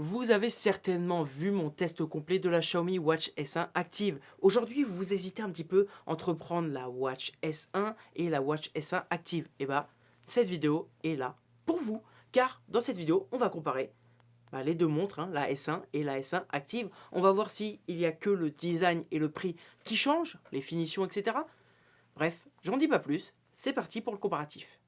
Vous avez certainement vu mon test complet de la Xiaomi Watch S1 Active. Aujourd'hui, vous hésitez un petit peu entre prendre la Watch S1 et la Watch S1 Active. Et eh bah, cette vidéo est là pour vous, car dans cette vidéo, on va comparer bah, les deux montres, hein, la S1 et la S1 Active. On va voir s'il n'y a que le design et le prix qui changent, les finitions, etc. Bref, j'en dis pas plus, c'est parti pour le comparatif.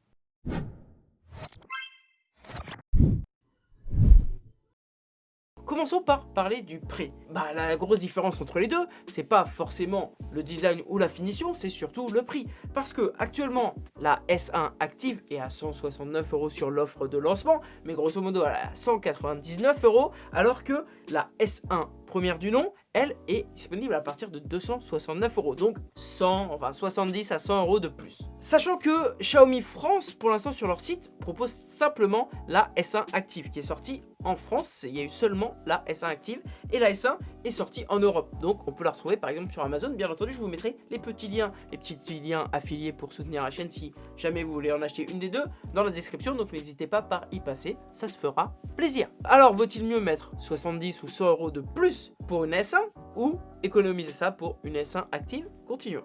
Commençons par parler du prix. Bah, la grosse différence entre les deux, c'est pas forcément le design ou la finition, c'est surtout le prix. Parce que actuellement, la S1 Active est à 169 euros sur l'offre de lancement, mais grosso modo à 199 euros, alors que la S1 première du nom, elle est disponible à partir de 269 euros. Donc 100, enfin 70 à 100 euros de plus. Sachant que Xiaomi France, pour l'instant sur leur site, propose simplement la S1 Active qui est sortie en France. Il y a eu seulement la S1 Active et la S1 est sortie en Europe. Donc on peut la retrouver par exemple sur Amazon. Bien entendu, je vous mettrai les petits liens, les petits liens affiliés pour soutenir la chaîne si jamais vous voulez en acheter une des deux dans la description. Donc n'hésitez pas par y passer, ça se fera plaisir. Alors vaut-il mieux mettre 70 ou 100 euros de plus pour une S1 ou économiser ça pour une S1 active? Continuons.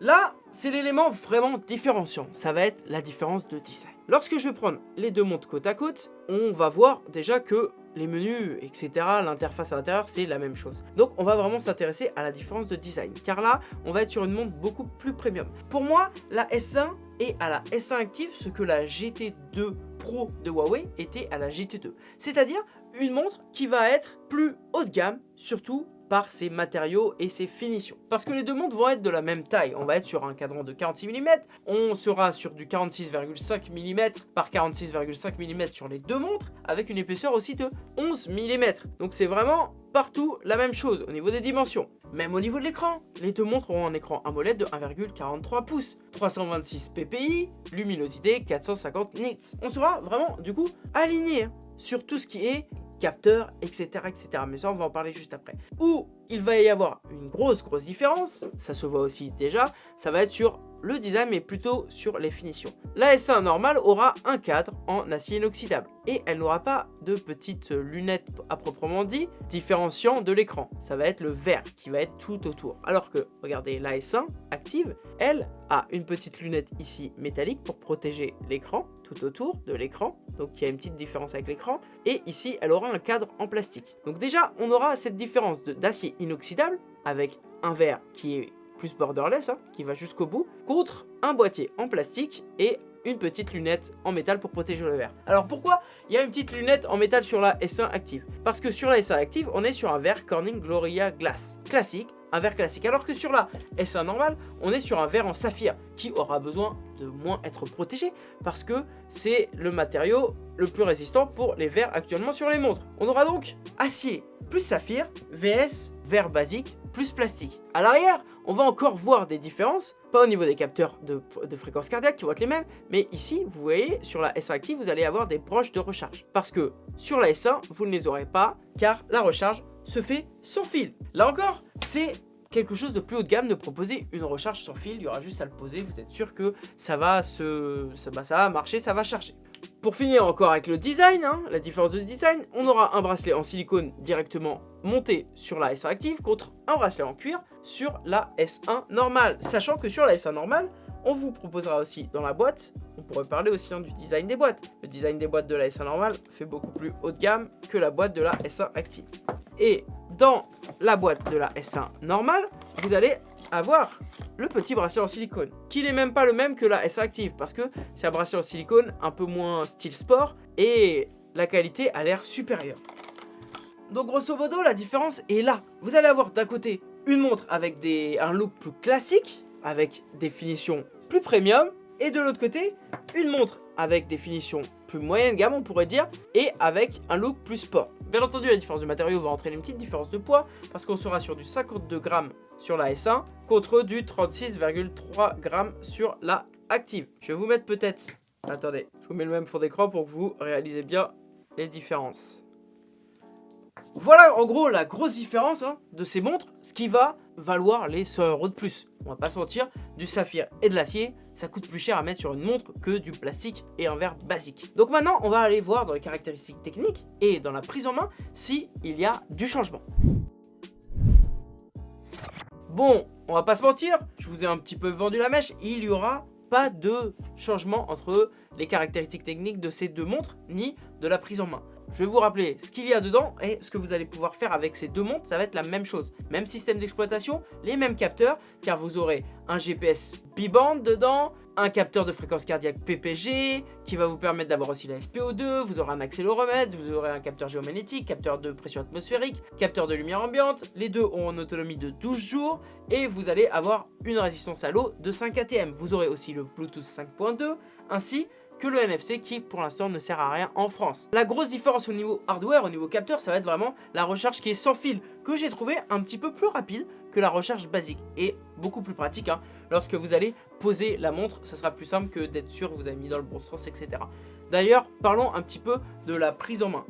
Là, c'est l'élément vraiment différenciant. Ça va être la différence de design. Lorsque je vais prendre les deux montres côte à côte, on va voir déjà que les menus, etc., l'interface à l'intérieur, c'est la même chose. Donc, on va vraiment s'intéresser à la différence de design. Car là, on va être sur une montre beaucoup plus premium. Pour moi, la S1 est à la S1 Active ce que la GT2 Pro de Huawei était à la GT2. C'est-à-dire une montre qui va être plus haut de gamme, surtout par ses matériaux et ses finitions. Parce que les deux montres vont être de la même taille. On va être sur un cadran de 46 mm, on sera sur du 46,5 mm par 46,5 mm sur les deux montres, avec une épaisseur aussi de 11 mm. Donc c'est vraiment partout la même chose au niveau des dimensions. Même au niveau de l'écran, les deux montres auront un écran AMOLED de 1,43 pouces, 326 ppi, luminosité 450 nits. On sera vraiment du coup aligné sur tout ce qui est capteurs, etc., etc. Mais ça, on va en parler juste après. Où il va y avoir une grosse, grosse différence, ça se voit aussi déjà, ça va être sur le design, mais plutôt sur les finitions. La S1 normale aura un cadre en acier inoxydable et elle n'aura pas de petites lunettes à proprement dit, différenciant de l'écran. Ça va être le vert qui va être tout autour. Alors que, regardez, la S1 active, elle a une petite lunette ici métallique pour protéger l'écran, tout autour de l'écran. Donc il y a une petite différence avec l'écran. Et ici, elle aura un cadre en plastique. Donc déjà, on aura cette différence d'acier inoxydable avec un verre qui est plus borderless, hein, qui va jusqu'au bout, contre un boîtier en plastique et une petite lunette en métal pour protéger le verre. Alors pourquoi il y a une petite lunette en métal sur la S1 Active? Parce que sur la S1 Active, on est sur un verre Corning Gloria Glass classique, un verre classique. Alors que sur la S1 normale, on est sur un verre en saphir qui aura besoin de moins être protégé parce que c'est le matériau le plus résistant pour les verres actuellement sur les montres. On aura donc acier plus saphir, VS, verre basique, plus plastique. À l'arrière, on va encore voir des différences, pas au niveau des capteurs de, fréquence cardiaque qui vont être les mêmes, mais ici, vous voyez, sur la S1 Active, vous allez avoir des broches de recharge. Parce que sur la S1, vous ne les aurez pas, car la recharge se fait sans fil. Là encore, c'est quelque chose de plus haut de gamme de proposer une recharge sans fil. Il y aura juste à le poser, vous êtes sûr que ça va, se, bah, ça va marcher, ça va charger. Pour finir encore avec le design, hein, la différence de design, on aura un bracelet en silicone directement monté sur la S1 Active contre un bracelet en cuir sur la S1 normale. Sachant que sur la S1 normale, on vous proposera aussi dans la boîte, on pourrait parler aussi hein, du design des boîtes. Le design des boîtes de la S1 normale fait beaucoup plus haut de gamme que la boîte de la S1 Active. Et dans la boîte de la S1 normale, vous allez avoir le petit bracelet en silicone, qui n'est même pas le même que la S Active, parce que c'est un bracelet en silicone un peu moins style sport, et la qualité a l'air supérieure. Donc grosso modo, la différence est là. Vous allez avoir d'un côté une montre avec des, un look plus classique, avec des finitions plus premium, et de l'autre côté, une montre avec des finitions plus moyenne gamme, on pourrait dire, et avec un look plus sport. Bien entendu, la différence de matériau va entraîner une petite différence de poids, parce qu'on sera sur du 52 grammes sur la S1, contre du 36,3 grammes sur la Active. Je vais vous mettre peut-être... Attendez, je vous mets le même fond d'écran pour que vous réalisez bien les différences. Voilà en gros la grosse différence hein, de ces montres, ce qui va valoir les 100 euros de plus. On va pas se mentir, du saphir et de l'acier, ça coûte plus cher à mettre sur une montre que du plastique et un verre basique. Donc maintenant, on va aller voir dans les caractéristiques techniques et dans la prise en main si il y a du changement. Bon, on va pas se mentir, je vous ai un petit peu vendu la mèche, il y aura pas de changement entre les caractéristiques techniques de ces deux montres, ni de la prise en main. Je vais vous rappeler ce qu'il y a dedans et ce que vous allez pouvoir faire avec ces deux montres, ça va être la même chose. Même système d'exploitation, les mêmes capteurs, car vous aurez un GPS B-band dedans, un capteur de fréquence cardiaque PPG, qui va vous permettre d'avoir aussi la SPO2, vous aurez un accéléromètre, vous aurez un capteur géomagnétique, capteur de pression atmosphérique, capteur de lumière ambiante, les deux ont une autonomie de 12 jours, et vous allez avoir une résistance à l'eau de 5 ATM. Vous aurez aussi le Bluetooth 5.2, ainsi que le NFC qui pour l'instant ne sert à rien en France. La grosse différence au niveau hardware, au niveau capteur, ça va être vraiment la recharge qui est sans fil, que j'ai trouvé un petit peu plus rapide que la recharge basique et beaucoup plus pratique. Hein. Lorsque vous allez poser la montre, ça sera plus simple que d'être sûr que vous avez mis dans le bon sens, etc. D'ailleurs, parlons un petit peu de la prise en main.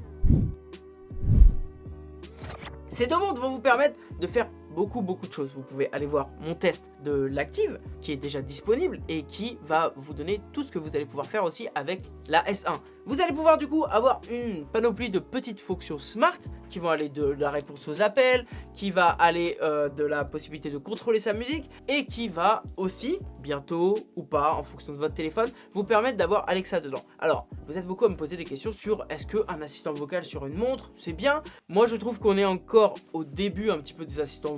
Ces deux montres vont vous permettre de faire beaucoup beaucoup de choses. Vous pouvez aller voir mon test de l'active qui est déjà disponible et qui va vous donner tout ce que vous allez pouvoir faire aussi avec la S1. Vous allez pouvoir du coup avoir une panoplie de petites fonctions smart qui vont aller de la réponse aux appels, qui va aller euh, de la possibilité de contrôler sa musique et qui va aussi, bientôt ou pas en fonction de votre téléphone, vous permettre d'avoir Alexa dedans. Alors, vous êtes beaucoup à me poser des questions sur est-ce qu'un assistant vocal sur une montre, c'est bien? Moi je trouve qu'on est encore au début un petit peu des assistants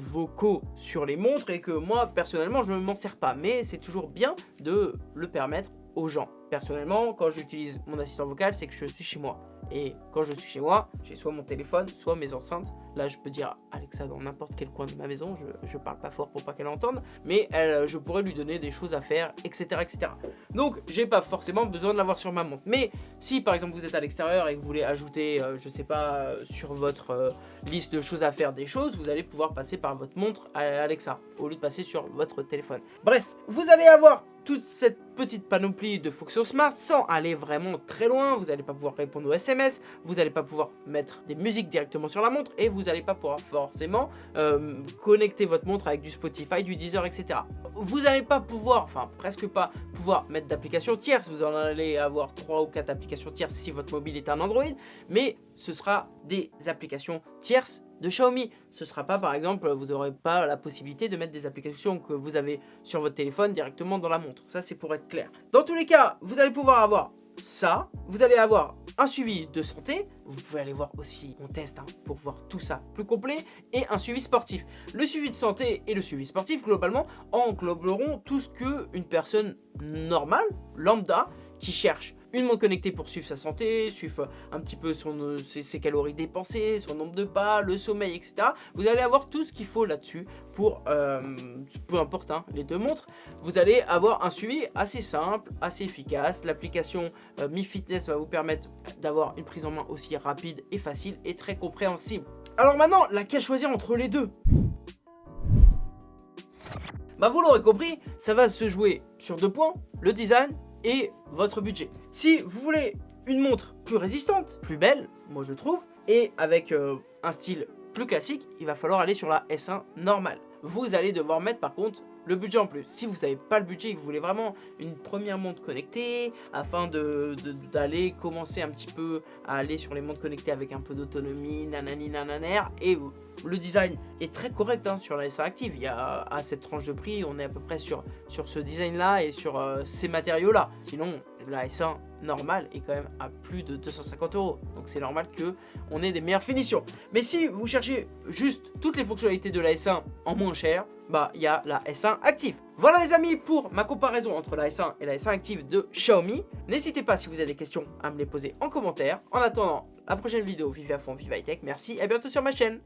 sur les montres et que moi personnellement je ne m'en sers pas mais c'est toujours bien de le permettre aux gens. Personnellement, quand j'utilise mon assistant vocal, c'est que je suis chez moi. Et quand je suis chez moi, j'ai soit mon téléphone, soit mes enceintes. Là, je peux dire Alexa dans n'importe quel coin de ma maison. Je, je parle pas fort pour pas qu'elle entende. Mais elle, je pourrais lui donner des choses à faire, etc. etc. Donc, j'ai pas forcément besoin de l'avoir sur ma montre. Mais si, par exemple, vous êtes à l'extérieur et que vous voulez ajouter, euh, je sais pas, euh, sur votre euh, liste de choses à faire des choses, vous allez pouvoir passer par votre montre à Alexa au lieu de passer sur votre téléphone. Bref, vous allez avoir toute cette petite panoplie de fonctions smart sans aller vraiment très loin. Vous n'allez pas pouvoir répondre aux SMS, vous n'allez pas pouvoir mettre des musiques directement sur la montre et vous n'allez pas pouvoir forcément euh, connecter votre montre avec du Spotify, du Deezer, etc. Vous n'allez pas pouvoir, enfin presque pas, pouvoir mettre d'applications tierces. Vous en allez avoir 3 ou 4 applications tierces si votre mobile est un Android, mais ce sera des applications tierces de Xiaomi. Ce sera pas par exemple, vous n'aurez pas la possibilité de mettre des applications que vous avez sur votre téléphone directement dans la montre. Ça c'est pour être clair. Dans tous les cas, vous allez pouvoir avoir ça, vous allez avoir un suivi de santé, vous pouvez aller voir aussi mon test hein, pour voir tout ça plus complet, et un suivi sportif. Le suivi de santé et le suivi sportif, globalement, engloberont tout ce qu'une personne normale, lambda, qui cherche une montre connectée pour suivre sa santé, suivre un petit peu euh, ses, calories dépensées, son nombre de pas, le sommeil, etc. Vous allez avoir tout ce qu'il faut là-dessus pour, euh, peu importe hein, les deux montres, vous allez avoir un suivi assez simple, assez efficace. L'application euh, Mi Fitness va vous permettre d'avoir une prise en main aussi rapide et facile et très compréhensible. Alors maintenant, laquelle choisir entre les deux? Bah vous l'aurez compris, ça va se jouer sur deux points, le design et votre budget. Si vous voulez une montre plus résistante, plus belle, moi je trouve, et avec euh, un style plus classique, il va falloir aller sur la S1 normale. Vous allez devoir mettre par contre le budget en plus. Si vous n'avez pas le budget et que vous voulez vraiment une première montre connectée, afin d'aller de, commencer un petit peu à aller sur les montres connectées avec un peu d'autonomie, nanani nananer, et le design est très correct hein, sur la S1 Active. Il y a à cette tranche de prix, on est à peu près sur, ce design là et sur euh, ces matériaux là. Sinon, la S1 normale est quand même à plus de 250 euros. Donc c'est normal que on ait des meilleures finitions. Mais si vous cherchez juste toutes les fonctionnalités de la S1 en moins cher, bah il y a la S1 Active. Voilà les amis pour ma comparaison entre la S1 et la S1 Active de Xiaomi. N'hésitez pas si vous avez des questions à me les poser en commentaire. En attendant la prochaine vidéo, vive à fond, vive high tech. Merci et à bientôt sur ma chaîne.